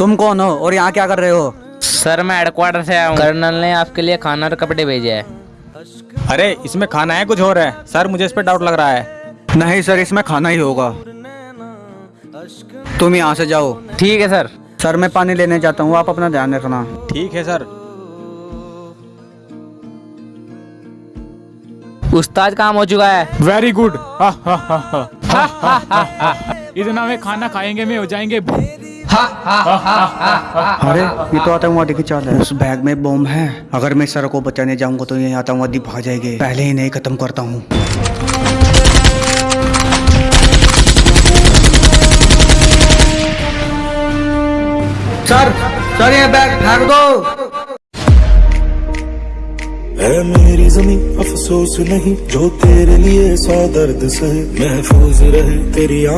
तुम कौन हो और यहाँ क्या कर रहे हो? सर मैं हेडक्वार्टर से आया हूँ। कर्नल ने आपके लिए खाना और कपड़े भेजे हैं। अरे इसमें खाना है कुछ और है? सर मुझे इस पर डाउट लग रहा है। नहीं सर इसमें खाना ही होगा। तुम यहाँ से जाओ। ठीक है सर। सर मैं पानी लेने जाता हूँ आप अपना ध्यान रखना। ठीक है सर। उस्ताद काम हो चुका है। वेरी गुड इतना में खाना खाएँगे में हो जाएँगे। अरे ये तो आतंकवादी की चाल है। उस बैग में बम है। अगर मैं सर को बचाने जाऊँगा तो ये आतंकवादी भाग जाएँगे। पहले ही नहीं खत्म करता हूँ। सर सर ये बैग फेंक दो। है मेरी जमी अफसोस नहीं जो तेरे लिए सौ दर्द सहे महफूज रहे तेरी